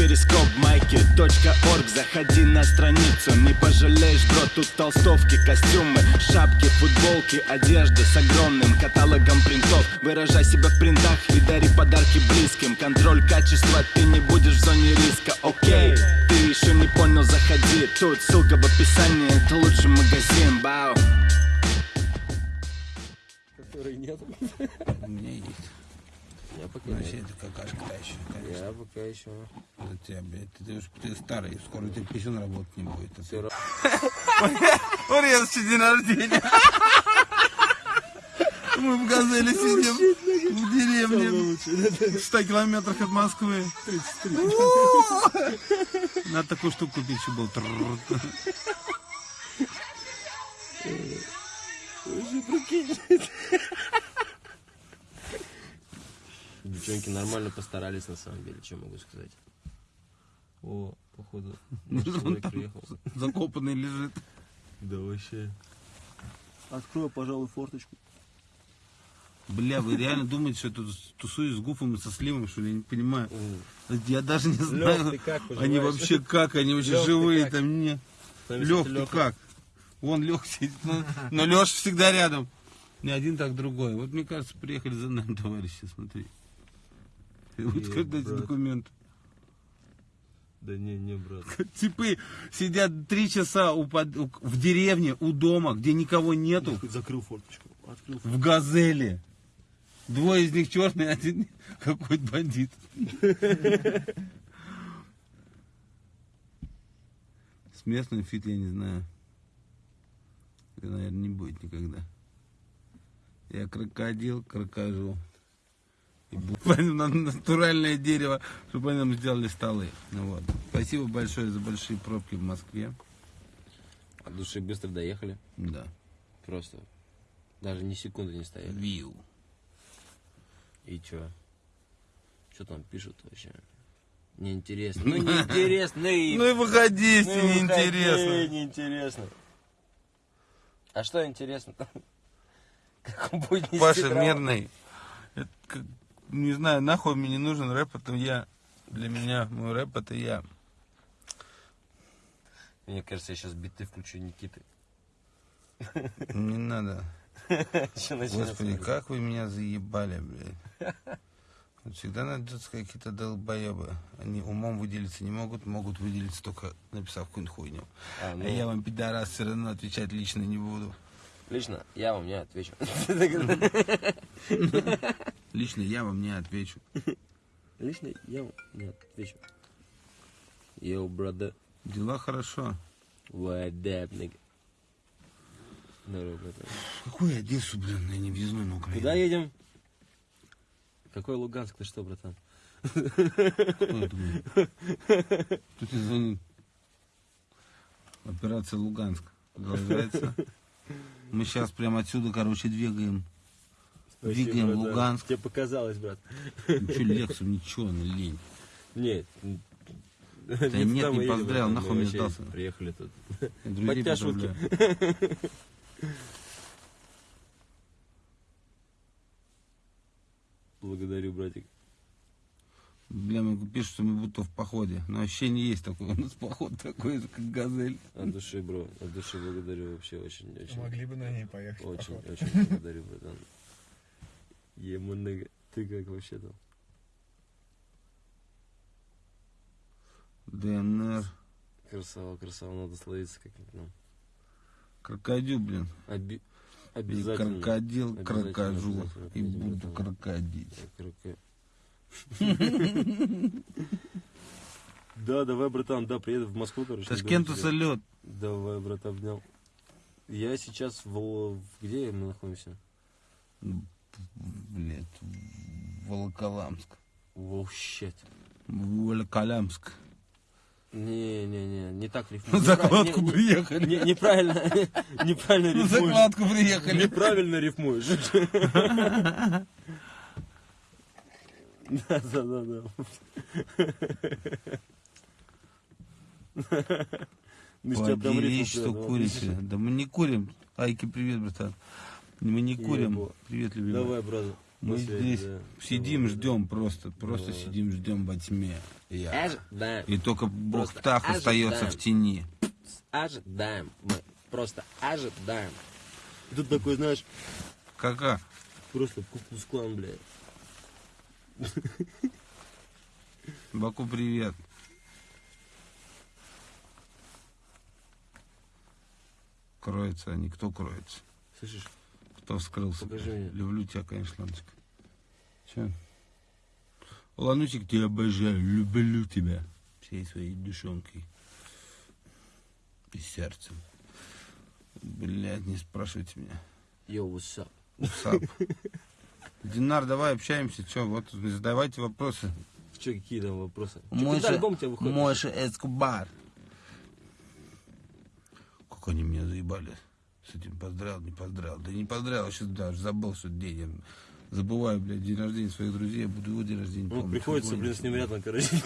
перископ майки .орг. Заходи на страницу, не пожалеешь, бро Тут толстовки, костюмы, шапки, футболки Одежда с огромным каталогом принтов. Выражай себя в принтах и дари подарки близким. Контроль качества, ты не будешь в зоне риска, окей Ты еще не понял, заходи. Тут ссылка в описании, это лучший магазин, бау. Который нет. У меня есть. Я пока Вообще, нет. это какашка та еще, конечно. Я пока еще. За тебя, блядь, ты, ты, уж- ты старый, скоро тебя писюн работать не будет. а ты- Всё равно. Урезчий день рождения. Мы в газели сидим в деревне, в 100 километрах от Москвы. Надо такую штуку купить, чтобы был. трррр. Девчонки нормально постарались на самом деле, что могу сказать. О, походу, наш Он приехал. Закопанный лежит. Да вообще. Открою, пожалуй, форточку. Бля, вы реально думаете, что я тут тусуюсь с Гуфом и со Сливом, что ли? Я не понимаю. Я даже не знаю, ты как они вообще как, они вообще Лёх, живые там не. Лех, ты как? Вон Лех сидит, ну, но Леша всегда рядом. Не один, так другой. Вот мне кажется, приехали за нами товарищи, смотри. Вот когда эти документы. Да не, не, брат. Типы сидят три часа у под- в деревне, у дома, где никого нету, Закрыл форточку. Открыл в газели. Двое из них черные, один какой-то бандит. С местным фит я не знаю. Это, наверное, не будет никогда. Я крокодил, крокожу. На натуральное дерево, чтобы они нам сделали столы. Ну вот. Спасибо большое за большие пробки в Москве. От души быстро доехали. Да. Просто. Даже ни секунды не стояли. Виу. И чё? Что там пишут вообще? Неинтересно. Ну неинтересно. и- Ну и выходи, ну если и выходи, неинтересно. Неинтересно. А что интересно? Как он будет Паша мирный. Это как- не знаю, нахуй мне не нужен рэп, это я. Для меня мой рэп это я. Мне кажется, я сейчас биты включу Никиты. Не надо. Господи, как вы меня заебали, блядь. Всегда найдутся какие-то долбоебы. Они умом выделиться не могут, могут выделиться только написав какую-нибудь хуйню. А, ну, А я вам, пидорас, все равно отвечать лично не буду. Лично я вам не отвечу. Лично я вам не отвечу. Лично я вам не отвечу. Йоу, брата. Дела хорошо. Up, nigga? Здорово, братан. Какую Одессу, блин, я не въездной на Украину. Куда едем? Какой Луганск? Ты что, братан? Кто это тебе звонит. Операция Луганск продолжается. Мы сейчас прямо отсюда, короче, двигаем. Двигаем Луганск. Тебе показалось, брат. Ничего, Лексу, ничего, ну лень. Нет. Да нет, не поздравил, нахуй мне сдался. Приехали тут. Друзей поздравляю. Благодарю, братик. Бля, мы пишут, что мы будто в походе. Но ощущение есть такое. У нас поход такой, как газель. От души, бро. От души благодарю вообще очень, очень. Могли бы на ней поехать. Очень, очень благодарю, братан. Еманага. Ты как вообще там? ДНР. Красава, красава, надо словиться как-нибудь нам. Крокодил, блин. Оби... И Обязательно. крокодил, Обязательно, крокожу. обязательно И буду крокодить. Кроко- Да, давай, братан, да, приеду в Москву, короче. Ташкенту салют. Давай, брат, обнял. Я сейчас в- Где мы находимся? Блять, Волоколамск. Воу, щет. Волоколамск. Не-не-не, не так рифмуешь. На закладку Не- приехали. не- Неправильно, неправильно На рифмуешь. закладку приехали. Неправильно рифмуешь. Да, да, да, да. Сейчас прям Поделись, рифму что курите. Да мы не курим. Айки, привет, братан. Мы не курим. Ебо. Привет, любимый. Давай, брат. Мы После, здесь да. сидим, ждем просто. Просто Да. сидим, ждем во тьме. Я. Ожидаем. И только бог Просто Птах остается ожидаем. в тени. Ожидаем. Мы просто ожидаем. И тут такой, знаешь, Кака? просто куклус-клан, бля. Баку, привет. Кроется они. Кто кроется? Слышишь? Кто вскрылся? Покажи мне. Люблю тебя, конечно, Ланочка. Че? Ланусик, тебя обожаю. Люблю тебя. Всей своей душонкой. И сердцем. Блядь, не спрашивайте меня. Йоу, what's up? Сап. Динар, давай общаемся. Че, вот задавайте вопросы. Че, какие там вопросы? Чё, Мойша? Мойша Эскобар. Как они меня заебали. С этим поздравил, не поздравил. Да не поздравил, сейчас даже забыл, что день. Я забываю, блядь, день рождения своих друзей. Я буду его день рождения Ну, помнить. приходится, блин, с ним рядом, короче.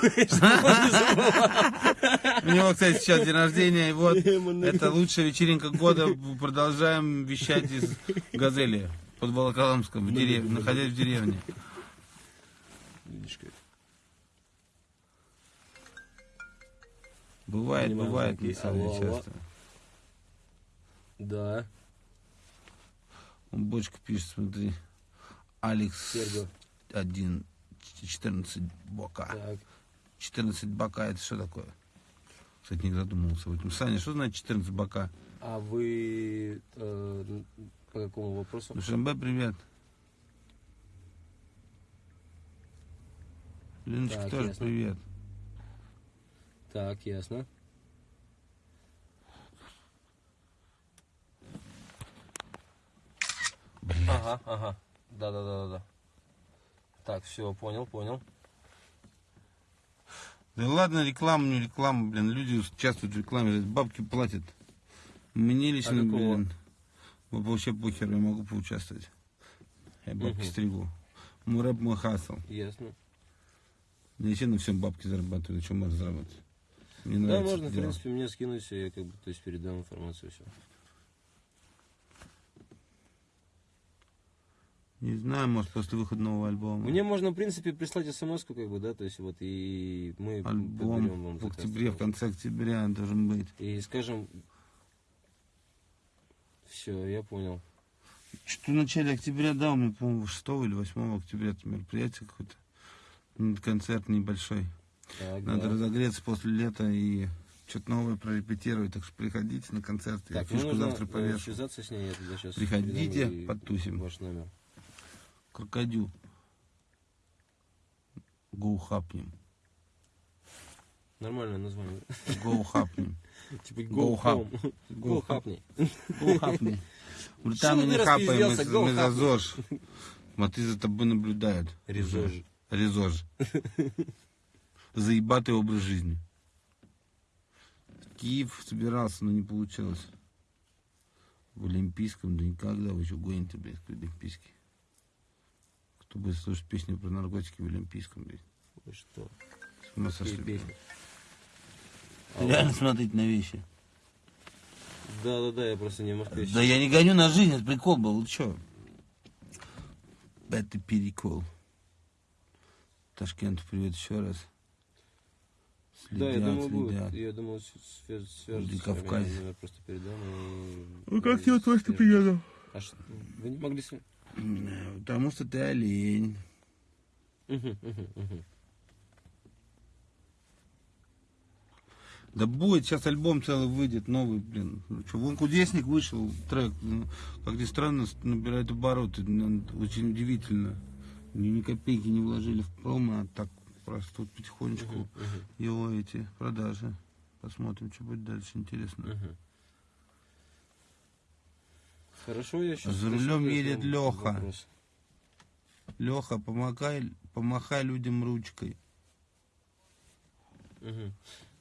У него, кстати, сейчас день рождения. И вот, это лучшая вечеринка года. Продолжаем вещать из Газели под Волоколамском, в деревне, находясь в деревне. Видишь, как. Бывает, бывает, на самом деле, часто. Да, Он бочка пишет, смотри. Алекс Серго. 1, 14 бока. Так. 14 бока это что такое? Кстати, не задумывался об этом. Саня, что значит 14 бока? А вы э, по какому вопросу? Душанбе, привет. Леночка Так, тоже ясно. привет. Так, ясно. Ага, ага. Да, да, да, да, да. Так, все, понял, понял. Да ладно, реклама, не реклама, блин. Люди участвуют в рекламе, бабки платят. Мне лично, А какого? блин, вообще похер, я могу поучаствовать. Я бабки Мгм. стригу. Мой рэп, мой хасл. Ясно. Я вообще на всем бабки зарабатываю, на чем можно заработать. Мне Да, можно, в дело. принципе, мне скинуть, я как бы, то есть передам информацию, все. Не знаю, может, после выхода нового альбома. Мне можно, в принципе, прислать смс как бы, да, то есть вот, и мы Альбом вам в октябре, в конце октября должен быть. И скажем, все, я понял. Что в начале октября, да, у меня, по-моему, 6 или 8 октября это мероприятие какое-то. М, Концерт небольшой. Так, Надо да. разогреться после лета и что-то новое прорепетировать. Так что приходите на концерт. Я Так, мне фишку нужно завтра э, повешу. связаться с ней, я сейчас Приходите, потусим. Ваш номер. Крокодил. Хапнем. Нормальное название. Гоу хапнем. Типа Go go home. Go Go хапни. Что не хапаем, мы? Go за. ЗОЖ. Смотри, за тобой наблюдают. Резож. Резож. Заебатый образ жизни. Киев собирался, но не получилось. В Олимпийском, да никогда вы еще гоните, блядь, к Олимпийский. Будет слушать песню про наркотики в Олимпийском? Вы что? С ума сошли. песни? Реально смотреть на вещи. Да, да, да, я просто не Москве. Да я не гоню на жизнь, это прикол был, вы чё? Это перекол. Ташкент, привет еще раз. Да, я думаю, будет. следят. Я думаю, с- связ- свяжутся с Владикавказ. вами, я просто передам. и- Ну как тебе то, что приеду? А что, вы не могли Потому что ты олень. Да будет, сейчас альбом целый выйдет, новый, блин. Ну, чё, вон Кудесник вышел, трек, ну, как ни странно, набирает обороты, очень удивительно. Ни, ни копейки не вложили в промо, а так просто тут потихонечку его эти продажи. Посмотрим, что будет дальше, интересно. Хорошо, я сейчас... За рулем едет Лёха. Леха, помогай, помахай людям ручкой.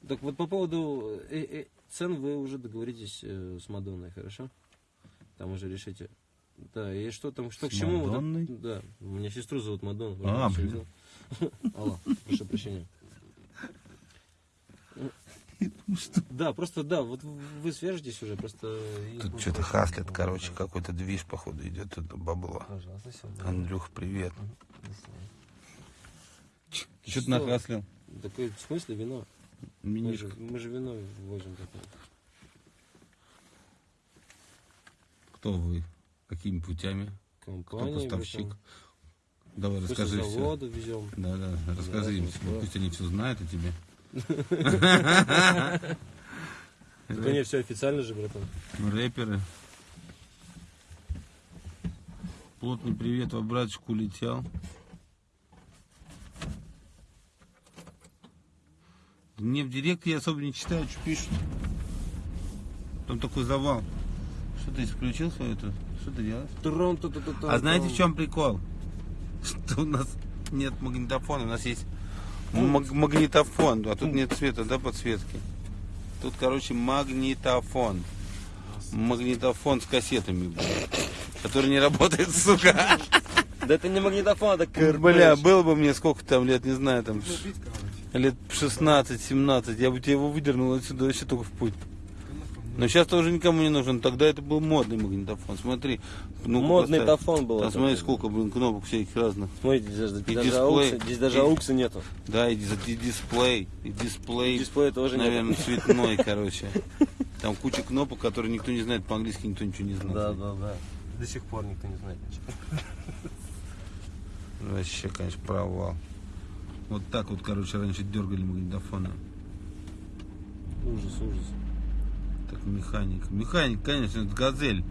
Так вот по поводу э, э, цен вы уже договоритесь э, с Мадонной, хорошо? Там уже решите. Да, и что там, что С к чему? вот Мадонной? да, у меня сестру зовут Мадонна. А, блин. Алло, прошу прощения. Да, просто да, вот вы свяжетесь уже, просто... Тут что-то хаслят, короче, какой-то движ, походу, идет тут бабло. Пожалуйста, все. Андрюх, привет. Свидания. Что ты нахаслил? Такое, в смысле вино? Мы же, мы же вино возим такое. Кто вы? Какими путями? Кто поставщик? Давай расскажи все. везем. Да, да, расскажи им, Да, да. пусть они все знают о тебе. Так они все официально же, братан. Рэперы. Плотный привет, во братчику улетел. Мне в директ я особо не читаю, что пишут. Там такой завал. Что ты исключил свою это? Что ты делаешь? Трон, ту -ту -ту -ту А знаете, в чем прикол? Что у нас нет магнитофона, у нас есть маг- магнитофон, а тут нет цвета, да, подсветки. Тут, короче, магнитофон. Магнитофон с кассетами, который не работает, сука. Да это не магнитофон, это КРП. Бля, было бы мне сколько там лет, не знаю, там лет 16-17, я бы тебе его выдернул отсюда вообще только в путь. Но сейчас тоже никому не нужен. Тогда это был модный магнитофон. Смотри. ну Модный поставь. тофон был. Там смотри, сколько, блин, кнопок всяких разных. Смотрите, здесь даже, И даже дисплей. аукса, здесь даже И- аукса нету. Да, и, и дисплей, и дисплей, Дисплея тоже наверное, нету. цветной, короче. Там куча кнопок, которые никто не знает, по-английски никто ничего не знает. Да, да, да. До сих пор никто не знает ничего. Вообще, конечно, провал. Вот так вот, короче, раньше дергали магнитофоны. Ужас, ужас. Так, механик. Механик, конечно, это газель.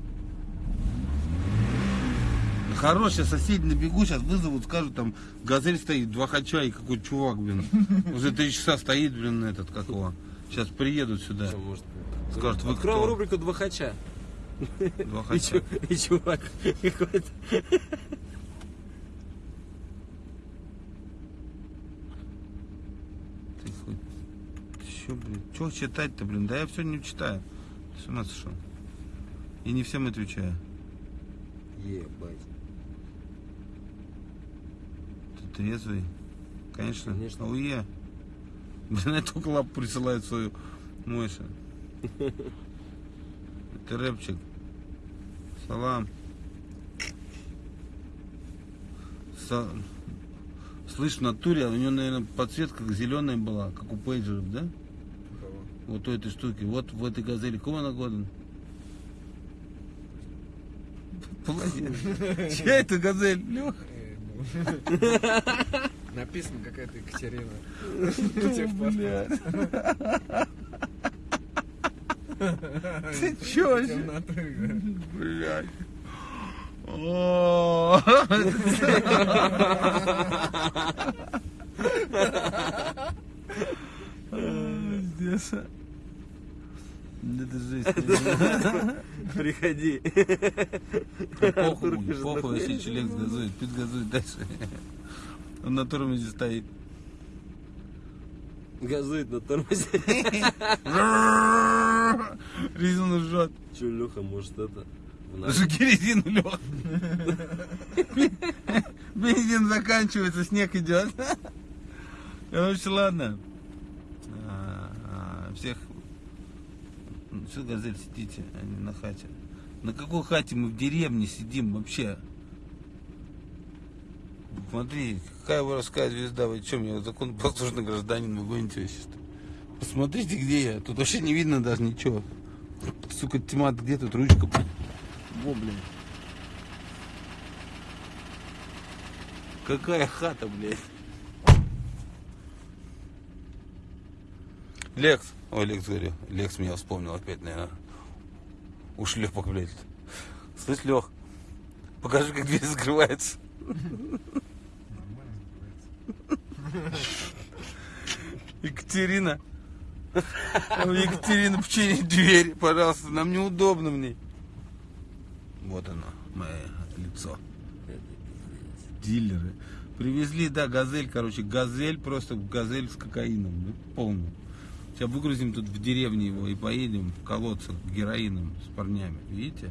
Хорошая соседи на бегу сейчас вызовут, скажут, там газель стоит, два хача и какой-то чувак, блин. Уже три часа стоит, блин, этот, как его. Сейчас приедут сюда. Может? Скажут, вы Откроем кто? рубрику «Два хача». Два И, хача. чу- и чувак какой-то. Ты хоть... Что, читать-то, блин? Да я все не читаю. Ты с ума сошел? И не всем отвечаю. Ебать. Ты трезвый? Конечно. Конечно. Ауе. Блин, только лапу присылает свою Мойша. Это рэпчик. Салам. Са- Слышь, в натуре, у него, наверное, подсветка зеленая была, как у пейджеров, да? Вот у этой штуки. Вот в этой газели. Какого она? Молодец. Чья это газель? Леха? Написано какая-то Екатерина. Ты чё Блядь. О, Здесь. Это жесть. Приходи. Похуй, если человек газует, пит газует дальше. Он на тормозе стоит. Газует на тормозе. Резину жжет. Че, Леха, может это? Жги резину, Лех. Бензин заканчивается, снег идет. Короче, ладно. А, а, Всех... Все, газель, сидите, а не на хате. На какой хате мы в деревне сидим вообще? Смотри, какая воровская звезда, вы чем я законопослушный гражданин, вы гоните вообще что? Посмотрите, где я. Тут вообще не видно даже ничего. Сука, тьма, где тут ручка? Во, блин. Какая хата, блядь. Лекс. Ой, Лекс говорю. Лекс меня вспомнил опять, наверное. Ушлепок, блядь. Слышь, Лех, покажи, как дверь закрывается. Екатерина. Екатерина, почини дверь, пожалуйста. Нам неудобно мне. Вот оно, мое лицо. Дилеры. Привезли, да, газель, короче, газель, просто газель с кокаином, ну, полный. Сейчас выгрузим тут в деревне его и поедем в колодцах героином с парнями. Видите?